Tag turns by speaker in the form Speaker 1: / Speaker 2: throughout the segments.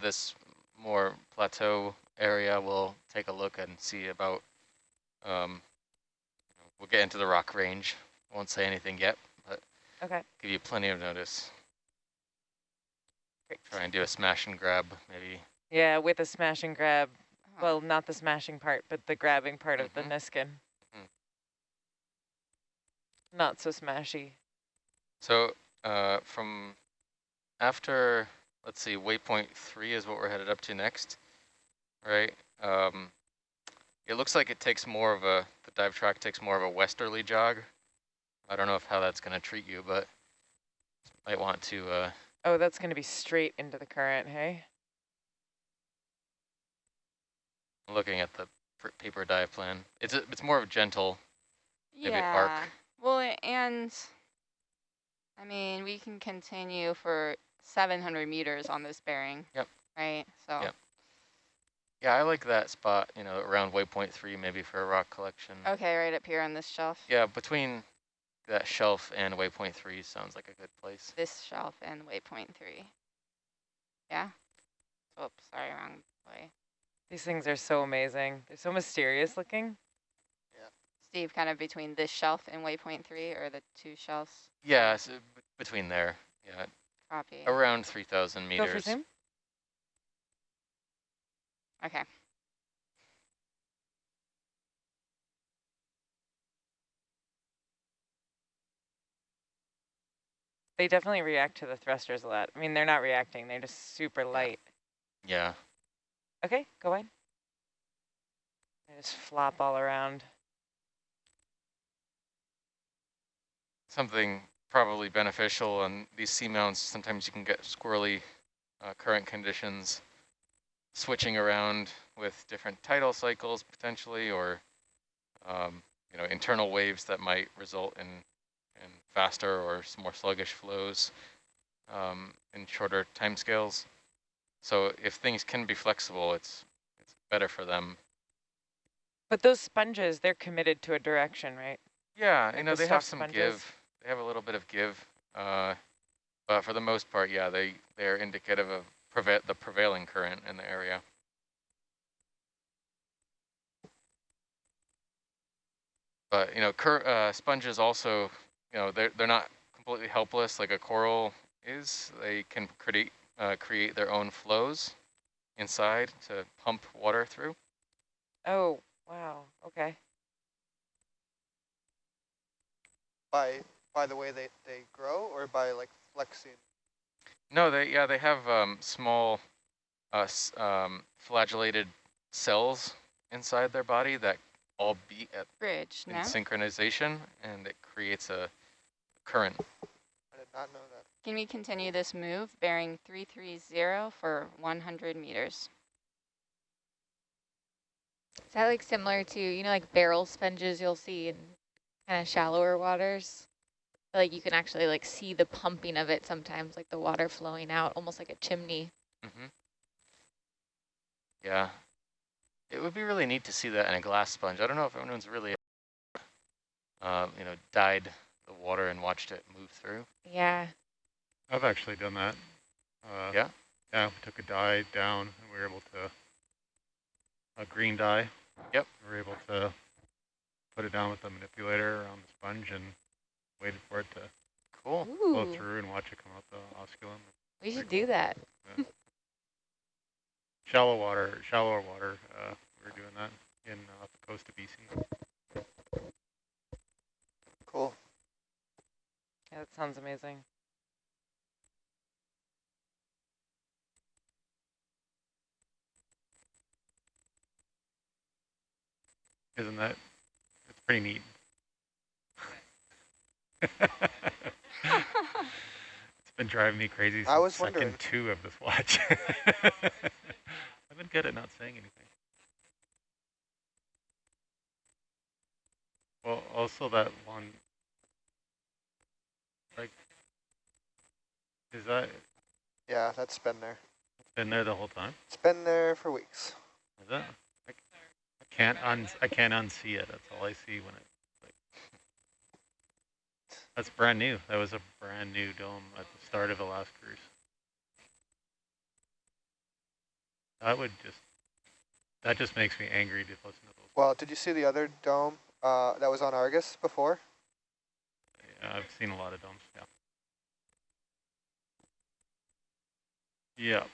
Speaker 1: this more plateau area, we'll take a look and see about, um, we'll get into the rock range. Won't say anything yet, but
Speaker 2: Okay.
Speaker 1: give you plenty of notice.
Speaker 2: Great.
Speaker 1: Try and do a smash and grab, maybe.
Speaker 2: Yeah, with a smash and grab.
Speaker 3: Oh,
Speaker 2: Well, not the smashing part, but the grabbing part of the
Speaker 1: Mhm.
Speaker 2: Niskin.
Speaker 1: Mhm.
Speaker 2: Not so smashy.
Speaker 1: So uh, from after, let's see, waypoint three is what we're headed up to next, right? Um, it looks like it takes more of a, the dive track takes more of a westerly jog. I don't know if how that's going to treat you, but might want to, uh,
Speaker 2: Oh, that's going to be straight into the current, hey?
Speaker 1: looking at the paper dive plan. It's, a, it's more of a gentle, maybe
Speaker 3: yeah.
Speaker 1: arc.
Speaker 3: Well, and I mean, we can continue for 700 meters on this bearing.
Speaker 1: Yep.
Speaker 3: Right. So.
Speaker 1: Yep. yeah, I like that spot, you know, around waypoint three, maybe for a rock collection.
Speaker 3: Okay, right up here on this shelf.
Speaker 1: Yeah, between that shelf and waypoint three sounds like a good place.
Speaker 3: This shelf and waypoint three. Yeah. Oops, sorry, wrong way.
Speaker 2: These things are so amazing. They're so mysterious looking. Yeah.
Speaker 3: Steve, kind of between this shelf and waypoint three, or the two shelves.
Speaker 1: Yeah, so b- between there, yeah,
Speaker 3: Copy.
Speaker 1: around 3,000
Speaker 2: Go for
Speaker 1: meters.
Speaker 2: zoom.
Speaker 3: Okay.
Speaker 2: They definitely react to the thrusters a lot. I mean, they're not reacting. They're just super light.
Speaker 1: Yeah,
Speaker 2: Okay, go on. They just flop all around.
Speaker 1: something probably beneficial on these seamounts. Sometimes you can get squirrely uh, current conditions, switching around with different tidal cycles potentially, or um, you know internal waves that might result in in faster or more sluggish flows um, in shorter timescales. So if things can be flexible, it's it's better for them.
Speaker 2: But those sponges, they're committed to a direction, right?
Speaker 1: Yeah,
Speaker 2: Like
Speaker 1: you know,
Speaker 2: the
Speaker 1: they have some
Speaker 2: sponges?
Speaker 1: give. They have a little bit of give, uh, but for the most part, yeah, they they're indicative of preva the prevailing current in the area. But you know, cur uh, sponges also, you know, they're they're not completely helpless like a coral is. They can create uh, create their own flows inside to pump water through.
Speaker 2: Oh, wow. Okay.
Speaker 4: By by the way they, they grow or by like flexing?
Speaker 1: No, they yeah they have um, small, uh, um, flagellated cells inside their body that all beat at
Speaker 3: Bridge,
Speaker 1: in
Speaker 3: no?
Speaker 1: synchronization, and it creates a current.
Speaker 4: I did not know that.
Speaker 3: Can we continue this move, bearing 330 for 100 meters?
Speaker 5: Is that like similar to, you know, like barrel sponges you'll see in kind of shallower waters? Like you can actually like see the pumping of it sometimes, like the water flowing out, almost like a chimney.
Speaker 1: hmm Yeah, it would be really neat to see that in a glass sponge. I don't know if anyone's really, uh, you know, dyed the water and watched it move through.
Speaker 5: Yeah.
Speaker 6: I've actually done that. Uh,
Speaker 1: Yeah?
Speaker 6: Yeah, we took a dye down and we were able to, a green dye.
Speaker 1: Yep.
Speaker 6: We were able to put it down with a manipulator around the sponge and waited for it to
Speaker 1: Cool.
Speaker 6: flow
Speaker 5: Ooh,
Speaker 6: through and watch it come out the osculum.
Speaker 5: we should
Speaker 6: pretty
Speaker 5: do
Speaker 6: cool.
Speaker 5: that.
Speaker 6: Shallow water, shallower water, uh, we are doing that in uh, off the coast of BC.
Speaker 4: Cool.
Speaker 2: Yeah, that sounds amazing.
Speaker 6: Isn't that, it's pretty neat. It's been driving me crazy since
Speaker 4: I was
Speaker 6: second
Speaker 4: wondering.
Speaker 6: two of this watch. I've been good at not saying anything. Well, also that one, like, is that,
Speaker 4: Yeah, that's been there.
Speaker 6: it's been there the whole time?
Speaker 4: It's been there for weeks.
Speaker 6: Is it? I, I can't un, I can't unsee it. That's all I see when it, that's brand new. That was a brand new dome at the start of the last cruise. That would just, that just makes me angry to listen to those.
Speaker 4: Well, did you see the other dome uh, that was on Argus before?
Speaker 6: Yeah, I've seen a lot of domes, yeah. Yeah.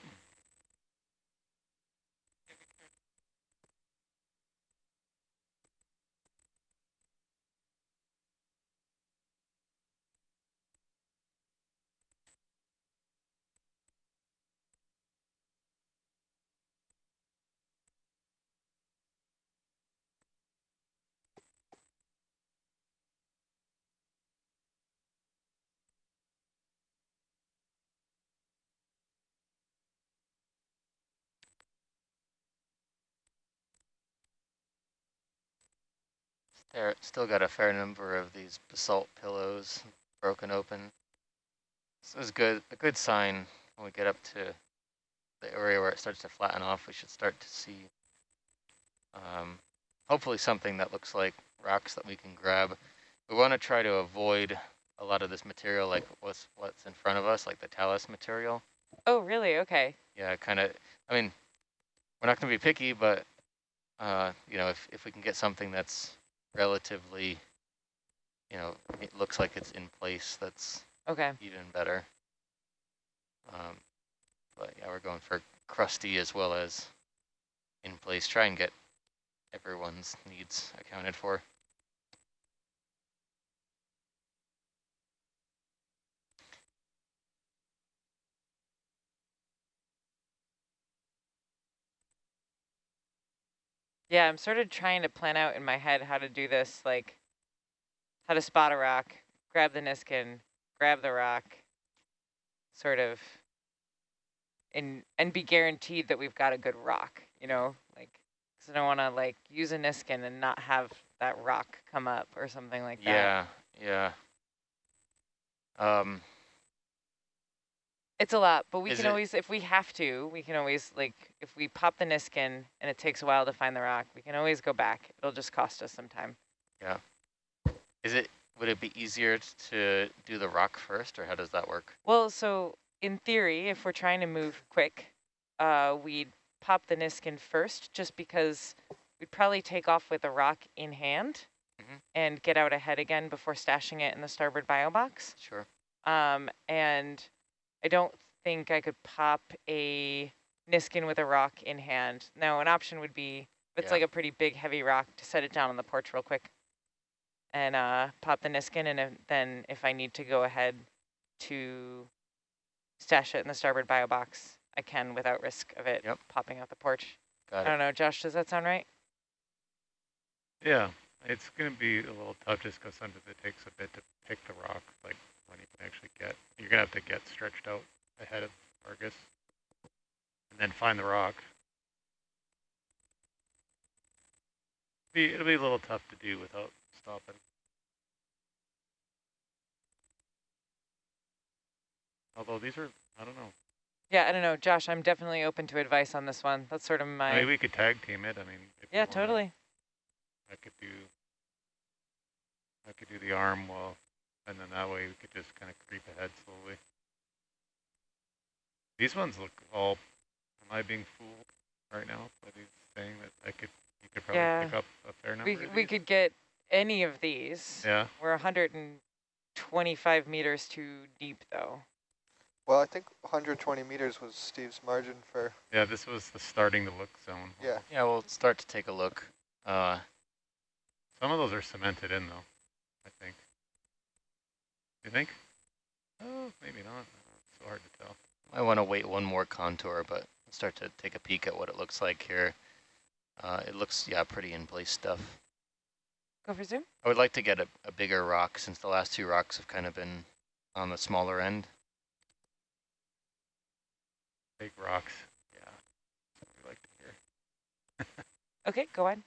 Speaker 1: There, still got a fair number of these basalt pillows broken open. This is good, a good sign when we get up to the area where it starts to flatten off. We should start to see, um, hopefully something that looks like rocks that we can grab. We want to try to avoid a lot of this material, like what's what's in front of us, like the talus material.
Speaker 2: Oh, really? Okay.
Speaker 1: Yeah, kind of. I mean, we're not going to be picky, but uh, you know, if if we can get something that's relatively, you know, it looks like it's in place, that's
Speaker 2: Okay.
Speaker 1: even better. Um, but yeah, we're going for crusty as well as in place. Try and get everyone's needs accounted for.
Speaker 2: Yeah, I'm sort of trying to plan out in my head how to do this, like how to spot a rock, grab the Niskin, grab the rock, sort of, and and be guaranteed that we've got a good rock, you know, like, because I don't want to like use a Niskin and not have that rock come up or something like that.
Speaker 1: Yeah, yeah. Um,
Speaker 2: It's a lot, but we
Speaker 1: Is
Speaker 2: can
Speaker 1: it-
Speaker 2: always, if we have to, we can always, like, if we pop the Niskin and it takes a while to find the rock, we can always go back. It'll just cost us some time. Yeah.
Speaker 1: Is it, would it be easier to do the rock first or how does that work?
Speaker 2: Well, so in theory, if we're trying to move quick, uh, we'd pop the Niskin first, just because we'd probably take off with a rock in hand
Speaker 1: Mhm.
Speaker 2: and get out ahead again before stashing it in the starboard bio box.
Speaker 1: Sure.
Speaker 2: Um, and I don't think I could pop a Niskin with a rock in hand. Now, an option would be, if it's
Speaker 1: Yeah.
Speaker 2: like a pretty big, heavy rock, to set it down on the porch real quick and uh, pop the Niskin. And if, then if I need to go ahead to stash it in the starboard bio box, I can without risk of it
Speaker 1: Yep.
Speaker 2: popping out the porch. I
Speaker 1: Got it.
Speaker 2: don't know, Josh, does that sound right?
Speaker 6: Yeah, it's going to be a little tough just because sometimes it takes a bit to pick the rock, like when you can actually get, you're going to have to get stretched out ahead of Argus and then find the rock. Be, it'll be a little tough to do without stopping. Although these are, I don't know.
Speaker 2: Yeah, I don't know, Josh, I'm definitely open to advice on this one. That's sort of my,
Speaker 6: mean, we could tag team it. I mean, if
Speaker 2: yeah, totally.
Speaker 6: I could do, I could do the arm well, and then that way we could just kind of creep ahead slowly. These ones look all, am I being fooled right now by these saying that I could, you could probably
Speaker 2: Yeah.
Speaker 6: pick up a fair number
Speaker 2: We,
Speaker 6: of
Speaker 2: we could get any of these.
Speaker 6: Yeah,
Speaker 2: We're 125 meters too deep, though.
Speaker 4: Well, I think 120 meters was Steve's margin for,
Speaker 6: yeah, this was the starting to look zone.
Speaker 4: yeah.
Speaker 1: Yeah, we'll start to take a look. Uh,
Speaker 6: Some of those are cemented in though, I think. You think? Oh, maybe not. It's so hard to tell.
Speaker 1: I want to wait one more contour, but start to take a peek at what it looks like here. Uh, it looks, yeah, pretty in place stuff.
Speaker 2: Go for zoom.
Speaker 1: I would like to get a, a bigger rock since the last two rocks have kind of been on the smaller end.
Speaker 6: Big rocks. Yeah. That's we like to hear.
Speaker 2: Okay, go on.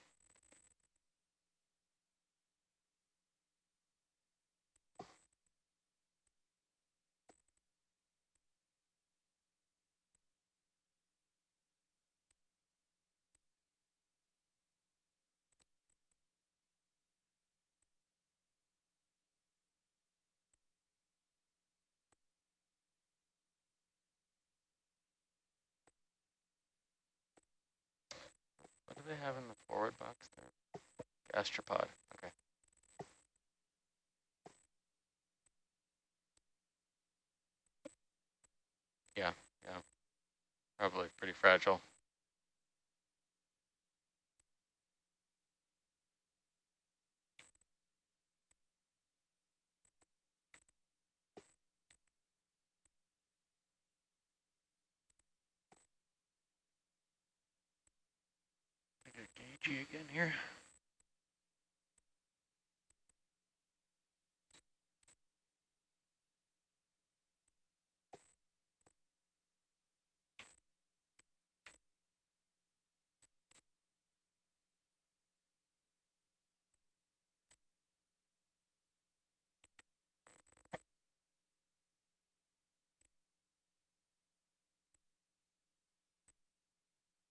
Speaker 1: They have in the forward box there? Gastropod, okay. Yeah, yeah. Probably pretty fragile. Again here.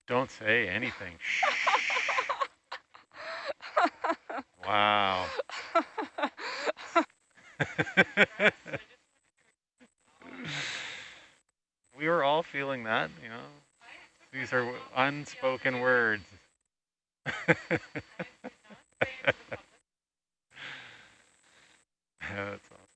Speaker 6: Don't say anything. Wow. we were all feeling that, you know. These are unspoken words. yeah, that's awesome.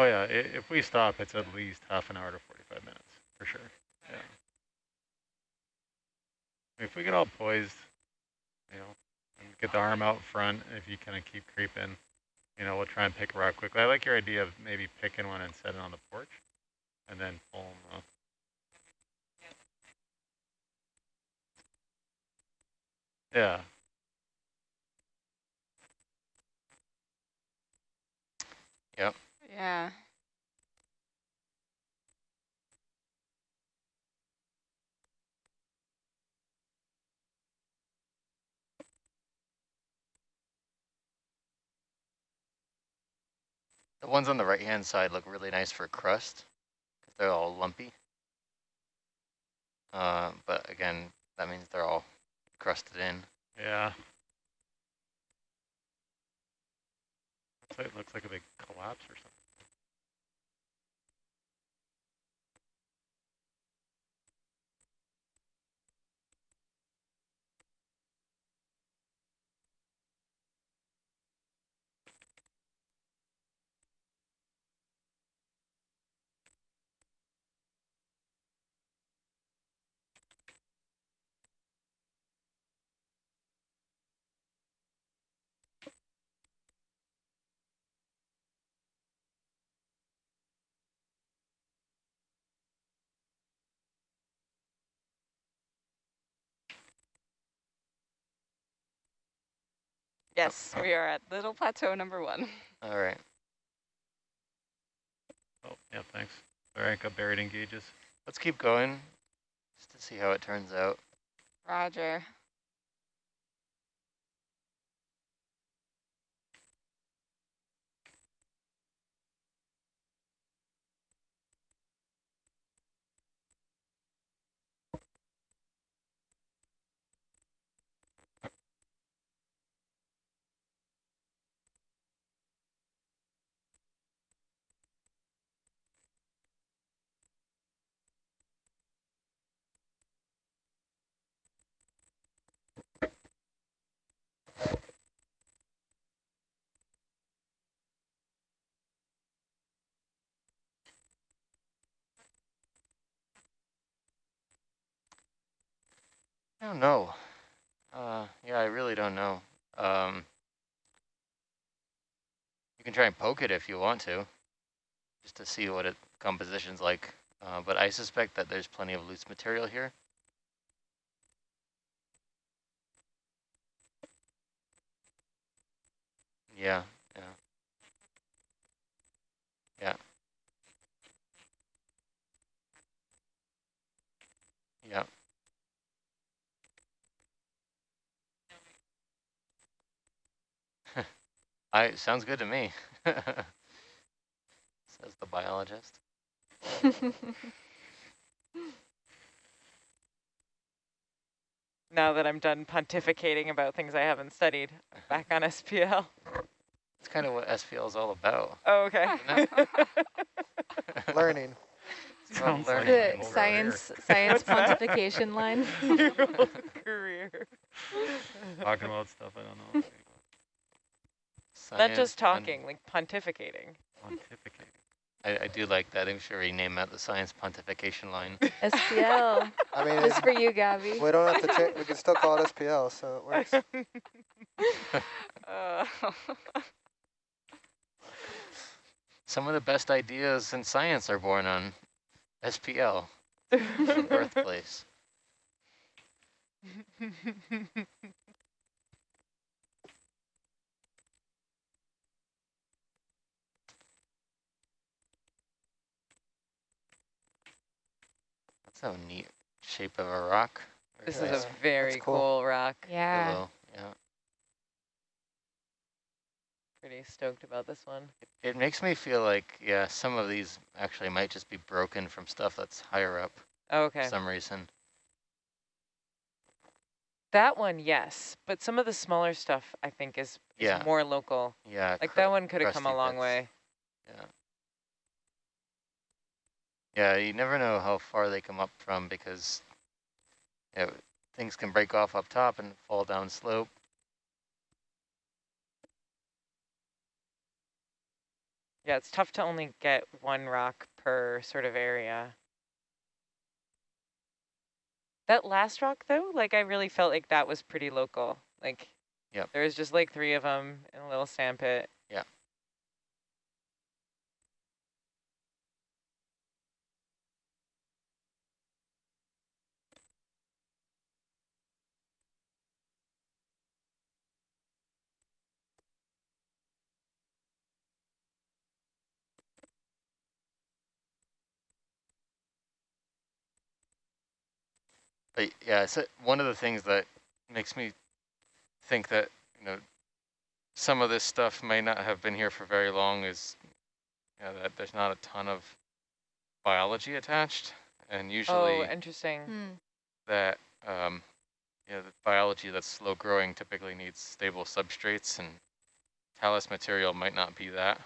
Speaker 6: Oh yeah, if we stop, it's at least half an hour to 45 minutes, for sure. Yeah. If we get all poised, you know, and get the arm out front, if you kind of keep creeping, you know, we'll try and pick a rock quickly. I like your idea of maybe picking one and setting on the porch, and then pull 'em up. Yeah,
Speaker 3: Yeah.
Speaker 1: The ones on the right-hand side look really nice for crust, because they're all lumpy. Uh, but again, that means they're all crusted in.
Speaker 6: yeah. Looks like, looks like a big collapse or something.
Speaker 3: Yes, we are at Little Plateau number one.
Speaker 1: All right.
Speaker 6: Oh, yeah, thanks. Sorry, I got buried in gauges.
Speaker 1: Let's keep going, just to see how it turns out.
Speaker 3: Roger.
Speaker 1: I don't know. Uh, yeah, I really don't know. Um, you can try and poke it if you want to, just to see what it composition's like. Uh, but I suspect that there's plenty of loose material here. Yeah. Yeah. I, sounds good to me. Says the biologist.
Speaker 2: Now that I'm done pontificating about things I haven't studied, I'm back on SPL.
Speaker 1: It's kind of what SPL is all about.
Speaker 2: Oh, okay.
Speaker 4: Learning.
Speaker 1: It's
Speaker 6: Sounds
Speaker 1: learning.
Speaker 5: the
Speaker 6: over
Speaker 5: science science
Speaker 2: What's
Speaker 5: pontification line.
Speaker 2: Your whole career.
Speaker 6: Talking about stuff I don't know.
Speaker 2: Not just
Speaker 1: Science pon-
Speaker 2: talking, like pontificating.
Speaker 6: Pontificating.
Speaker 1: I, I do like that. I'm sure rename that the science pontification line.
Speaker 5: SPL.
Speaker 4: I mean,
Speaker 5: This for you, Gabby.
Speaker 4: we don't have to change. We can still call it SPL, so it works.
Speaker 3: Uh,
Speaker 1: Some of the best ideas in science are born on SPL, birthplace. That's a neat shape of a rock. Very
Speaker 2: This
Speaker 1: nice.
Speaker 2: is a very
Speaker 4: cool.
Speaker 2: cool. rock.
Speaker 5: Yeah.
Speaker 1: Willow, yeah.
Speaker 2: Pretty stoked about this one.
Speaker 1: It makes me feel like, yeah, some of these actually might just be broken from stuff that's higher up Oh,
Speaker 2: Okay.
Speaker 1: for some reason.
Speaker 2: That one, yes. But some of the smaller stuff, I think, is, is
Speaker 1: Yeah.
Speaker 2: more local.
Speaker 1: Yeah.
Speaker 2: Like that one could have come a long
Speaker 1: bits.
Speaker 2: way.
Speaker 1: Yeah. Yeah, you never know how far they come up from because you know, things can break off up top and fall down slope.
Speaker 2: Yeah, it's tough to only get one rock per sort of area. That last rock, though, like I really felt like that was pretty local. Like,
Speaker 1: Yep.
Speaker 2: there was just like three of them in a little sandpit.
Speaker 1: Yeah. But yeah, so one of the things that makes me think that, you know, some of this stuff may not have been here for very long is you know, that there's not a ton of biology attached. And usually
Speaker 2: Oh, interesting.
Speaker 5: Hmm.
Speaker 1: that, um, you know, the biology that's slow growing typically needs stable substrates and talus material might not be that.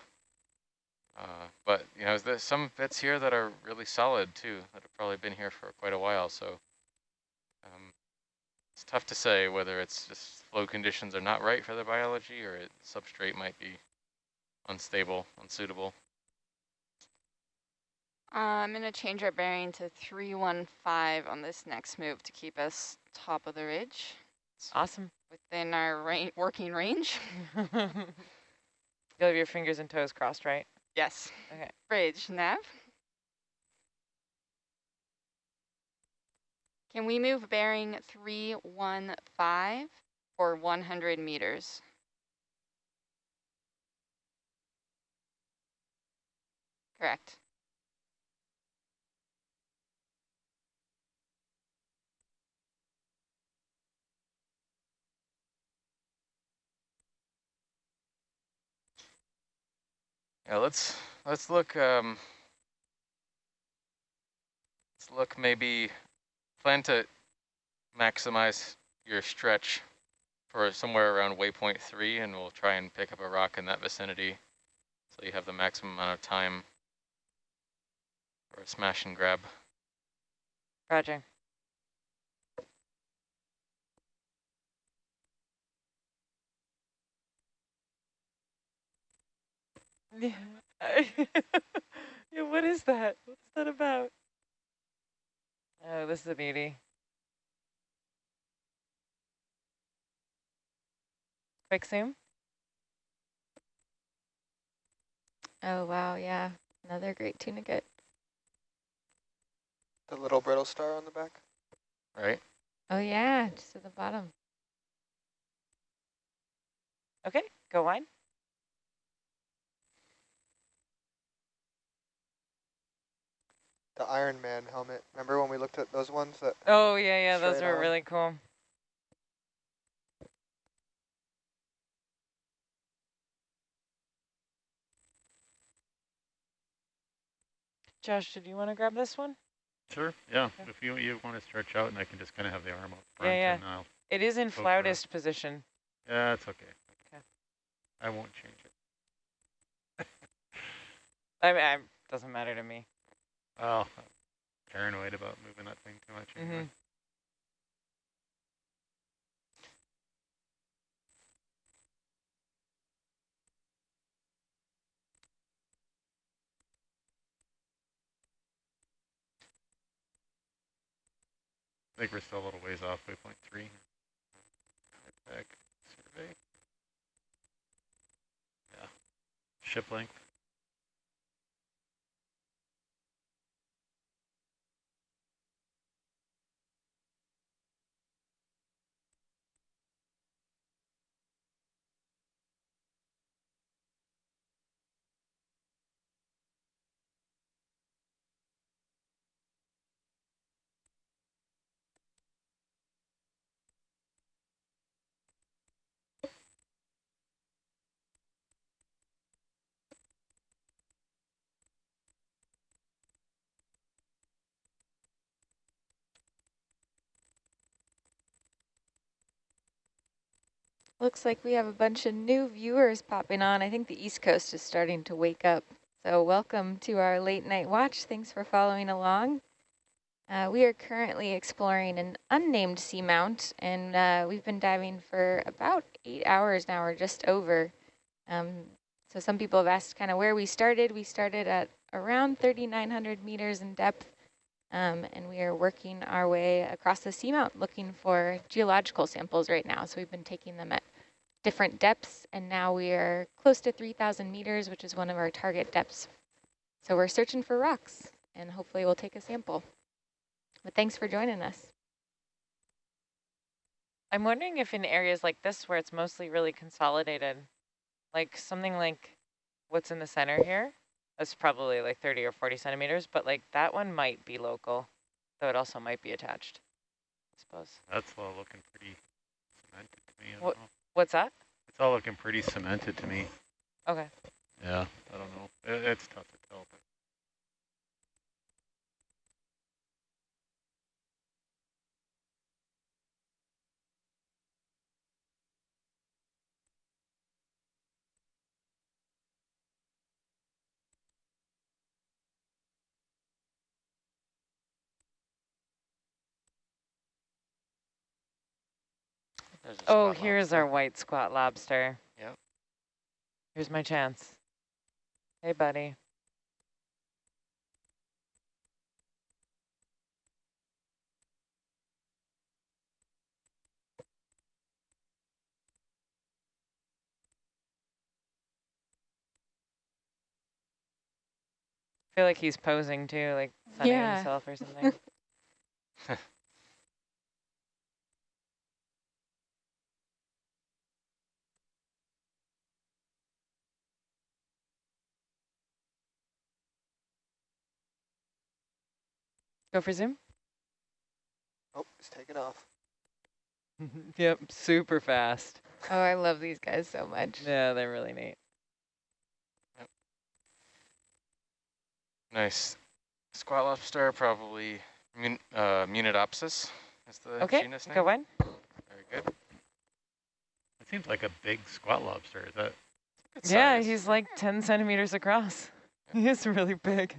Speaker 1: Uh, but, you know, there's some bits here that are really solid too, that have probably been here for quite a while. So it's tough to say whether it's just flow conditions are not right for the biology or it, substrate might be unstable, unsuitable.
Speaker 3: uh, I'm going to change our bearing to 315 on this next move to keep us top of the ridge
Speaker 2: Awesome.
Speaker 3: within our ra working range.
Speaker 2: You'll have your fingers and toes crossed, right?
Speaker 3: Yes.
Speaker 2: Okay.
Speaker 3: Bridge, nav. Can we move bearing 315 for 100 meters? Correct.
Speaker 1: Yeah, let's let's look. Um, let's look. Maybe plan to maximize your stretch for somewhere around waypoint three, and we'll try and pick up a rock in that vicinity, so you have the maximum amount of time for a smash and grab.
Speaker 2: Roger. Yeah. yeah, what is that? What's that about? Oh, this is a beauty. Quick zoom.
Speaker 5: Oh wow, yeah. Another great tunicate.
Speaker 4: The little brittle star on the back.
Speaker 1: Right?
Speaker 5: Oh yeah, just at the bottom.
Speaker 2: Okay, go wide.
Speaker 4: The Iron Man helmet. Remember when we looked at those ones that
Speaker 2: Oh, yeah, yeah, those were
Speaker 4: on.
Speaker 2: really cool. Josh, did you want to grab this one?
Speaker 6: Sure, yeah.
Speaker 2: Okay.
Speaker 6: If you you want to stretch out and I can just kind of have the arm up front
Speaker 2: yeah.
Speaker 6: and I'll,
Speaker 2: It is in
Speaker 6: Go
Speaker 2: flautist position.
Speaker 6: yeah, it's okay.
Speaker 2: Okay.
Speaker 6: I won't change it.
Speaker 2: I mean, it doesn't matter to me.
Speaker 6: Well, I'm paranoid about moving that thing too much. anyway.
Speaker 2: Mhm.
Speaker 6: I think we're still a little ways off waypoint three. Back survey. Yeah. Ship length.
Speaker 5: Looks like we have a bunch of new viewers popping on. I think the East Coast is starting to wake up. So welcome to our late night watch. Thanks for following along. Uh, we are currently exploring an unnamed seamount, and uh, we've been diving for about eight hours now, or just over. Um, so some people have asked kind of where we started. We started at around 3,900 meters in depth, um, and we are working our way across the seamount looking for geological samples right now. So we've been taking them at different depths, and now we are close to 3,000 meters, which is one of our target depths. So we're searching for rocks, and hopefully we'll take a sample. But thanks for joining us.
Speaker 2: I'm wondering if in areas like this where it's mostly really consolidated, like something like what's in the center here, that's probably like 30 or 40 centimeters, but like that one might be local, though it also might be attached, I suppose.
Speaker 6: That's all looking pretty cemented to me.
Speaker 2: What- What's that?
Speaker 6: It's all looking pretty cemented to me.
Speaker 2: Okay.
Speaker 6: Yeah, I don't know. It, it's tough to
Speaker 2: Oh, here's
Speaker 1: lobster.
Speaker 2: our white squat lobster.
Speaker 1: Yep.
Speaker 2: Here's my chance. Hey, buddy. I feel like he's posing too, like sunning
Speaker 5: Yeah.
Speaker 2: himself or something. Go for zoom.
Speaker 4: oh, it's taken off.
Speaker 2: yep, super fast.
Speaker 5: Oh, I love these guys so much.
Speaker 2: Yeah, they're really neat.
Speaker 1: Nice. Squat lobster, probably mun uh, Munidopsis is the
Speaker 2: Okay,
Speaker 1: genus name.
Speaker 2: go on.
Speaker 1: Very good.
Speaker 6: it seems like a big squat lobster. Is that
Speaker 2: Yeah,
Speaker 1: size.
Speaker 2: he's like 10 centimeters across. He is really big.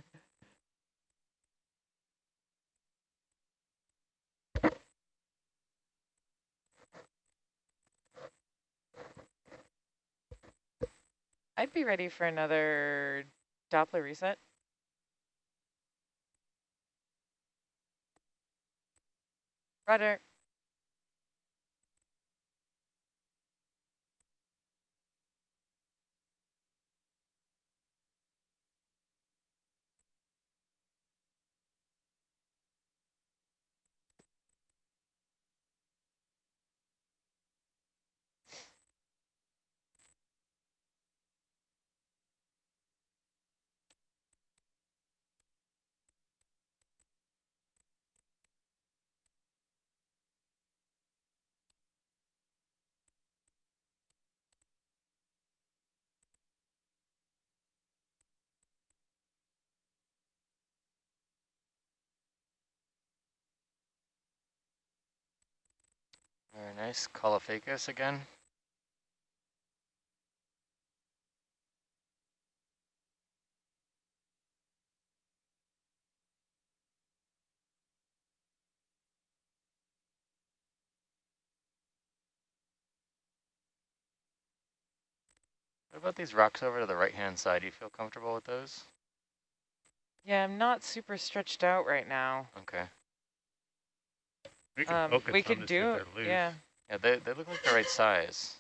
Speaker 2: I'd be ready for another Doppler reset. Rudder.
Speaker 1: Very nice. Caulophacus again. What about these rocks over to the right-hand side? Do you feel comfortable with those?
Speaker 2: Yeah, I'm not super stretched out right now.
Speaker 1: Okay.
Speaker 6: We can
Speaker 2: Um,
Speaker 6: focus
Speaker 2: we
Speaker 6: on
Speaker 2: could
Speaker 6: to see if
Speaker 2: do,
Speaker 6: they're
Speaker 2: yeah.
Speaker 1: Yeah, they, they look like the right size.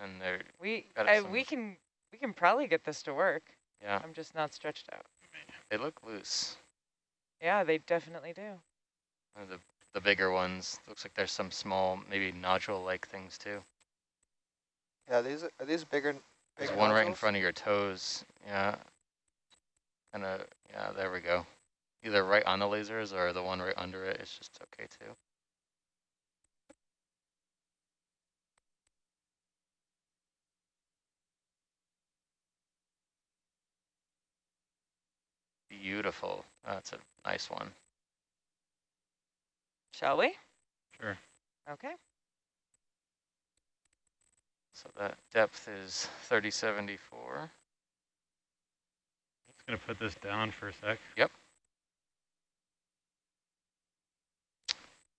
Speaker 1: And they're,
Speaker 2: We
Speaker 1: Got
Speaker 2: I, we can we can probably get this to work.
Speaker 1: yeah,
Speaker 2: I'm just not stretched out.
Speaker 1: they look loose.
Speaker 2: Yeah, they definitely do.
Speaker 1: Uh, The, the bigger ones, looks like there's some small, maybe nodule-like things too.
Speaker 4: Yeah, these are these bigger.
Speaker 1: There's
Speaker 4: big
Speaker 1: one right in front of your toes. Yeah. Kind of, yeah, there we go. Either right on the lasers or the one right under it is just okay too. Beautiful. That's a nice one.
Speaker 2: Shall we?
Speaker 6: Sure.
Speaker 2: Okay.
Speaker 1: So that depth is 3074.
Speaker 6: I'm Just gonna put this down for a sec.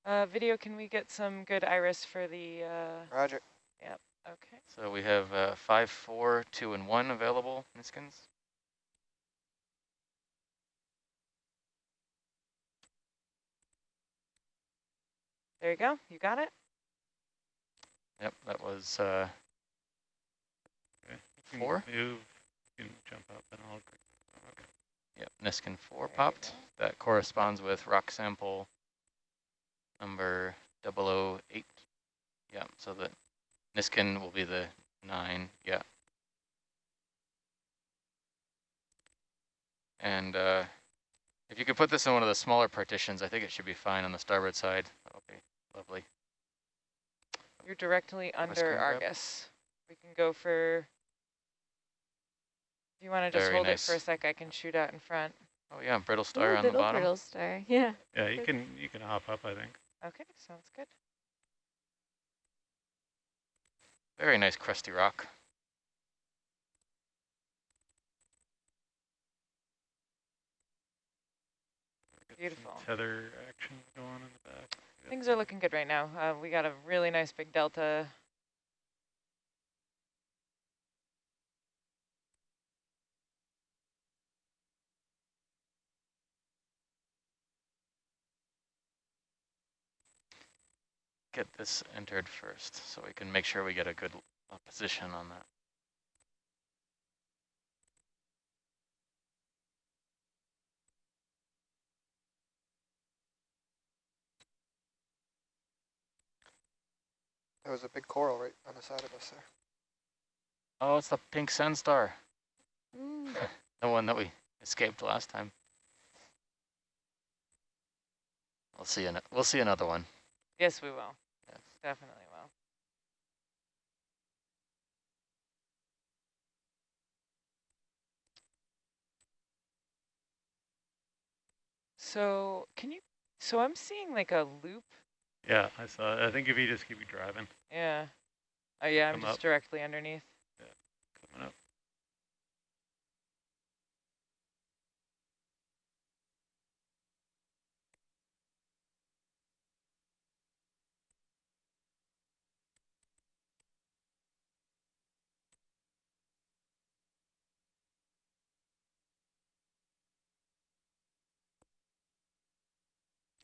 Speaker 2: Uh, video, can we get some good iris for the, uh,
Speaker 4: Roger.
Speaker 2: Yep, okay.
Speaker 1: So we have uh, five, four, two, and one available, Niskins.
Speaker 2: There you go. You got it?
Speaker 1: Yep, that was uh,
Speaker 6: Okay. You can
Speaker 1: Four?
Speaker 6: Move. You can jump up and I'll. Okay.
Speaker 1: Yep, Niskin 4
Speaker 2: There
Speaker 1: popped. That corresponds with rock sample number 008. Yeah, so the Niskin will be the 9. Yeah. And uh, if you could put this in one of the smaller partitions, I think it should be fine on the starboard side. That'll lovely.
Speaker 2: You're directly under
Speaker 1: screen grab?
Speaker 2: Argus. We can go for, if you want to just
Speaker 1: Very
Speaker 2: hold
Speaker 1: nice.
Speaker 2: it for a sec, I can shoot out in front.
Speaker 1: Oh yeah, brittle star
Speaker 5: Ooh,
Speaker 1: on the
Speaker 5: little
Speaker 1: bottom.
Speaker 5: brittle star. Yeah.
Speaker 6: Yeah, you
Speaker 5: Good.
Speaker 6: can you can hop up. I think.
Speaker 2: Okay, sounds good.
Speaker 1: Very nice crusty rock.
Speaker 2: Beautiful.
Speaker 6: Tether action going in the back. Yep.
Speaker 2: Things are looking good right now. Uh, we got a really nice big delta.
Speaker 1: Get this entered first so we can make sure we get a good position on that.
Speaker 4: There was a big coral right on the side of us there.
Speaker 1: Oh, it's the pink sand star,
Speaker 5: Mm.
Speaker 1: the one that we escaped last time. We'll see. An we'll see another one.
Speaker 2: Yes, we will.
Speaker 1: Yes.
Speaker 2: Definitely will. So can you, so I'm seeing like a loop.
Speaker 6: Yeah, I saw. it. I think if you just keep driving,
Speaker 2: Yeah. Oh yeah, I'm just
Speaker 6: up.
Speaker 2: directly underneath.
Speaker 6: Yeah, coming up.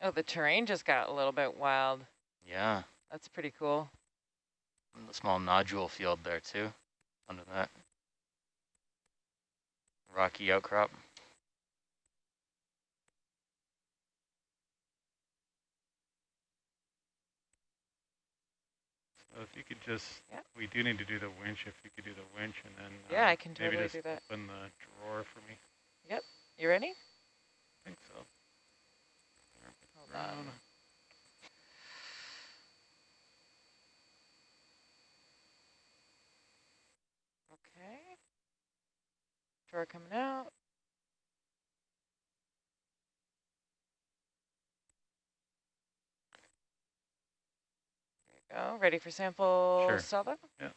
Speaker 2: Oh, the terrain just got a little bit wild.
Speaker 1: Yeah,
Speaker 2: That's pretty cool.
Speaker 1: And the small nodule field there too, under that rocky outcrop.
Speaker 6: So if you could just,
Speaker 2: Yep.
Speaker 6: we do need to do the winch. If you could do the winch and then
Speaker 2: Yeah,
Speaker 6: uh,
Speaker 2: I can
Speaker 6: maybe
Speaker 2: totally
Speaker 6: just
Speaker 2: do that.
Speaker 6: open the drawer for me. Yep.
Speaker 2: You ready?
Speaker 6: I think so.
Speaker 2: Hold
Speaker 6: Around.
Speaker 2: on. Okay. Drawer coming out. There go. Ready for sample
Speaker 6: Sure. Yeah.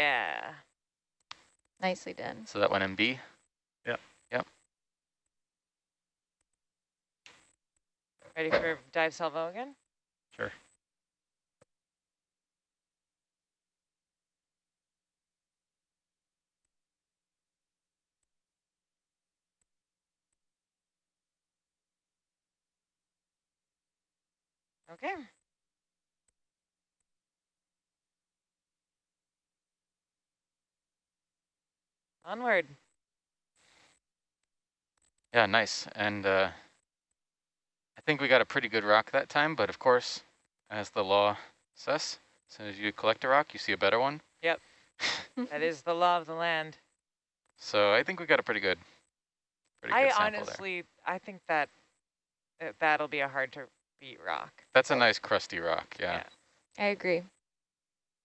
Speaker 2: Yeah.
Speaker 5: Nicely done.
Speaker 1: So that went in B. Yeah. Yep.
Speaker 2: Ready for dive salvo again?
Speaker 6: Sure.
Speaker 2: Okay. Onward.
Speaker 1: Yeah, nice. And uh, I think we got a pretty good rock that time, but of course, as the law says, as soon as you collect a rock, you see a better one. Yep.
Speaker 2: that is the law of the land.
Speaker 1: So I think we got a pretty good, pretty good
Speaker 2: I
Speaker 1: sample there.
Speaker 2: honestly, I think that uh, that'll be a hard to beat rock.
Speaker 1: That's a nice crusty rock, yeah.
Speaker 2: Yeah.
Speaker 5: I agree.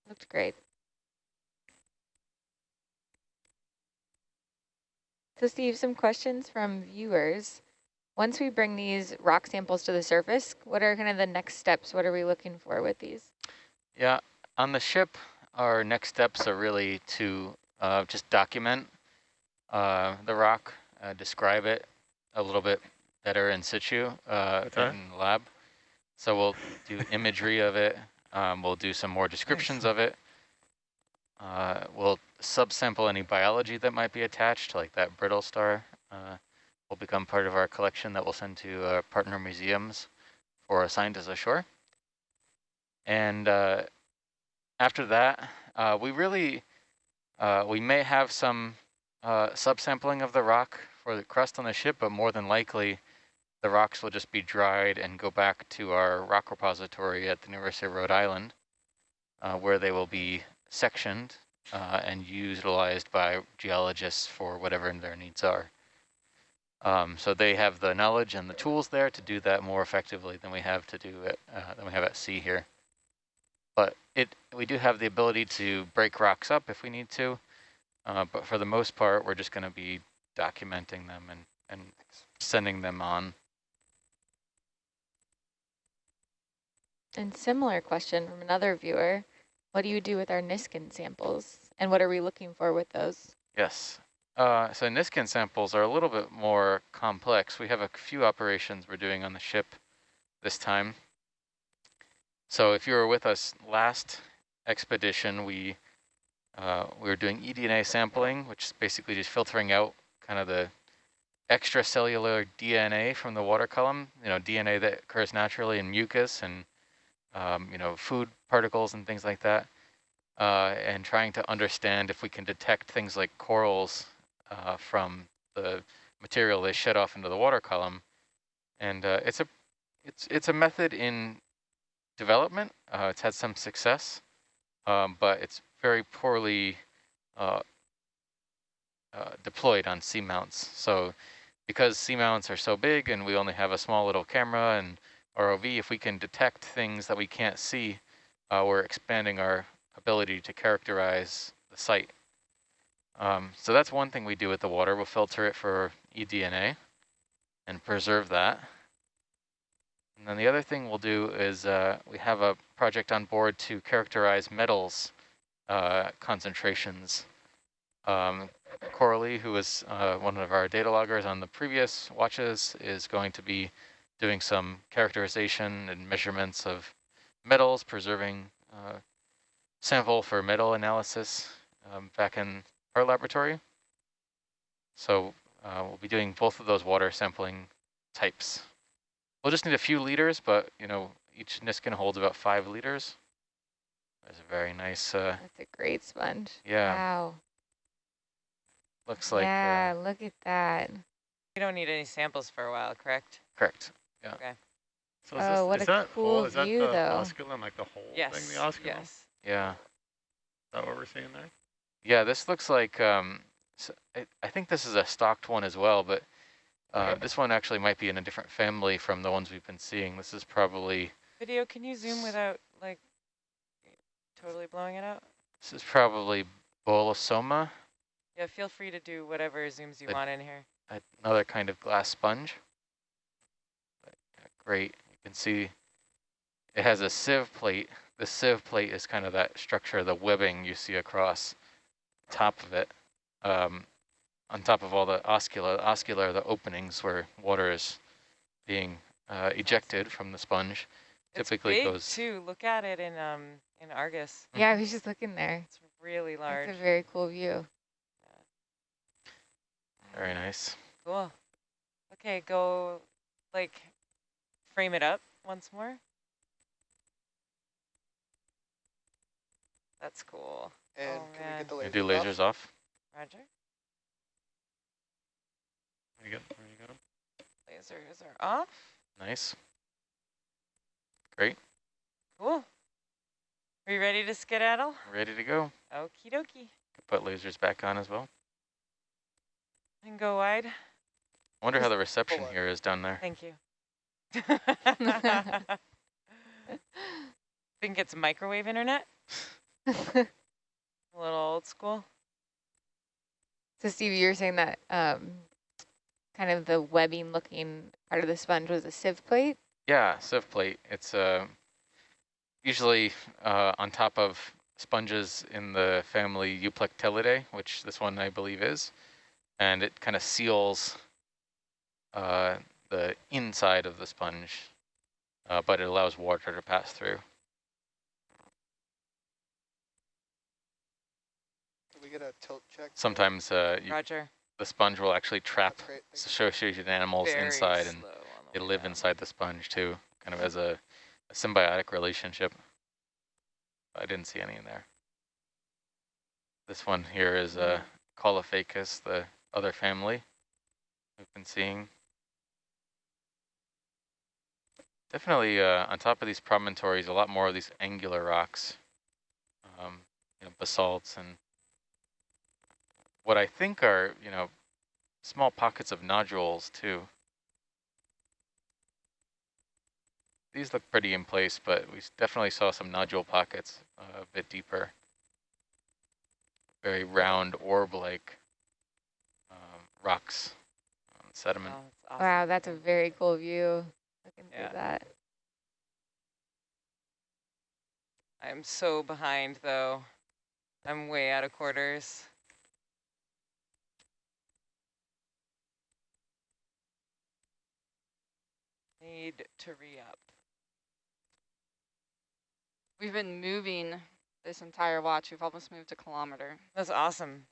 Speaker 5: Looked great. So Steve, some questions from viewers. Once we bring these rock samples to the surface, what are kind of the next steps? What are we looking for with these?
Speaker 1: Yeah, on the ship, our next steps are really to uh, just document uh, the rock, uh, describe it a little bit better in situ uh,
Speaker 6: What's
Speaker 1: in the lab. So we'll do imagery of it. Um, we'll do some more descriptions of it. Uh, we'll subsample any biology that might be attached, like that brittle star. Uh, will become part of our collection that we'll send to uh, partner museums for a scientist ashore. And uh, after that, uh, we really, uh, we may have some subsampling of the rock for the crust on the ship, but more than likely, the rocks will just be dried and go back to our rock repository at the University of Rhode Island, where they will be sectioned uh, and utilized by geologists for whatever their needs are. Um, so they have the knowledge and the tools there to do that more effectively than we have to do it, uh, than we have at sea here. But it we do have the ability to break rocks up if we need to, uh, but for the most part, we're just going to be documenting them and, and sending them on.
Speaker 5: And similar question from another viewer. What do you do with our Niskin samples? And what are we looking for with those?
Speaker 1: Yes. Uh, so Niskin samples are a little bit more complex. We have a few operations we're doing on the ship this time. So if you were with us last expedition, we uh, we were doing eDNA sampling, which is basically just filtering out kind of the extracellular DNA from the water column, you know, DNA that occurs naturally in mucus and, um, you know, food particles and things like that, uh, and trying to understand if we can detect things like corals uh, from the material they shed off into the water column. And uh, it's a it's it's a method in development. Uh, it's had some success, um, but it's very poorly uh, uh, deployed on seamounts. So because seamounts are so big and we only have a small little camera and ROV, if we can detect things that we can't see, uh, we're expanding our ability to characterize the site. Um, so that's one thing we do with the water. We'll filter it for eDNA and preserve that. And then the other thing we'll do is uh, we have a project on board to characterize metals uh, concentrations. Um, Coralie, who was uh, one of our data loggers on the previous watches, is going to be doing some characterization and measurements of metals, preserving uh, sample for metal analysis um, back in our laboratory. So uh, we'll be doing both of those water sampling types. We'll just need a few liters, but you know, each Niskin holds about five liters. That's a very nice, uh,
Speaker 5: That's a great sponge.
Speaker 1: yeah,
Speaker 5: Wow.
Speaker 1: looks like,
Speaker 5: yeah,
Speaker 1: uh,
Speaker 5: look at that.
Speaker 2: We don't need any samples for a while, correct?
Speaker 1: correct.
Speaker 6: So is,
Speaker 5: Oh,
Speaker 6: this,
Speaker 5: what
Speaker 6: is
Speaker 5: a
Speaker 6: that
Speaker 5: cool
Speaker 6: whole, is that
Speaker 5: view,
Speaker 6: the
Speaker 5: though.
Speaker 6: osculum, like the whole
Speaker 2: Yes,
Speaker 6: thing, the osculum?
Speaker 2: yes.
Speaker 1: Yeah.
Speaker 6: Is that what we're seeing there?
Speaker 1: Yeah, this looks like, um, s I I think this is a stocked one as well, but uh, this one actually might be in a different family from the ones we've been seeing. This is probably,
Speaker 2: Video, can you zoom without like totally blowing it out?
Speaker 1: this is probably Bolosoma,
Speaker 2: Yeah, feel free to do whatever zooms you
Speaker 1: But-
Speaker 2: want in here.
Speaker 1: another kind of glass sponge. But, yeah, great, you can see it has a sieve plate. The sieve plate is kind of that structure, the webbing you see across top of it. Um, on top of all the oscula, oscula are the openings where water is being uh, ejected from the sponge. Typically
Speaker 2: big
Speaker 1: goes-
Speaker 2: too. Look at it in um in Argus.
Speaker 5: Yeah, I was just looking there.
Speaker 2: It's really large.
Speaker 5: It's a very cool view.
Speaker 1: Very nice.
Speaker 2: Cool. Okay, go like frame it up once more. That's cool.
Speaker 4: And
Speaker 2: Oh,
Speaker 4: can we
Speaker 2: man.
Speaker 4: get the
Speaker 1: You
Speaker 4: laser
Speaker 1: do lasers off.
Speaker 2: Roger.
Speaker 6: Where you got, where you got 'em?
Speaker 2: Lasers are off.
Speaker 1: Nice. Great.
Speaker 2: Cool. Are you ready to skedaddle?
Speaker 1: Ready to go.
Speaker 2: Okie dokie.
Speaker 1: Put lasers back on as well.
Speaker 2: And go wide.
Speaker 1: I Wonder how the reception here is down there.
Speaker 2: Thank you. Think it's microwave internet? A little old school.
Speaker 5: So Steve, you were saying that um, kind of the webbing looking part of the sponge was a sieve plate?
Speaker 1: Yeah, sieve plate. It's uh, usually uh, on top of sponges in the family Euplectellidae, which this one I believe is, and it kind of seals uh, the inside of the sponge, uh, but it allows water to pass through.
Speaker 4: Can we get a tilt check?
Speaker 1: Sometimes uh, you,
Speaker 2: Roger.
Speaker 1: the sponge will actually trap
Speaker 4: That's great.
Speaker 1: associated animals
Speaker 2: Very
Speaker 1: inside and
Speaker 2: slow on the
Speaker 1: they live
Speaker 2: down.
Speaker 1: inside the sponge too, kind of as a, a symbiotic relationship. I didn't see any in there. This one here is uh, Caulophacus, the other family we've been seeing. Definitely uh, on top of these promontories, a lot more of these angular rocks, um, you know, basalts and what I think are, you know, small pockets of nodules too. These look pretty in place, but we definitely saw some nodule pockets uh, a bit deeper. Very round orb-like um, rocks on sediment.
Speaker 2: Oh, that's awesome.
Speaker 5: Wow, that's a very cool view. Looking
Speaker 2: Yeah.
Speaker 5: through that.
Speaker 2: I'm so behind though. I'm way out of quarters. Need to re-up.
Speaker 3: We've been moving this entire watch. We've almost moved a kilometer.
Speaker 2: That's awesome.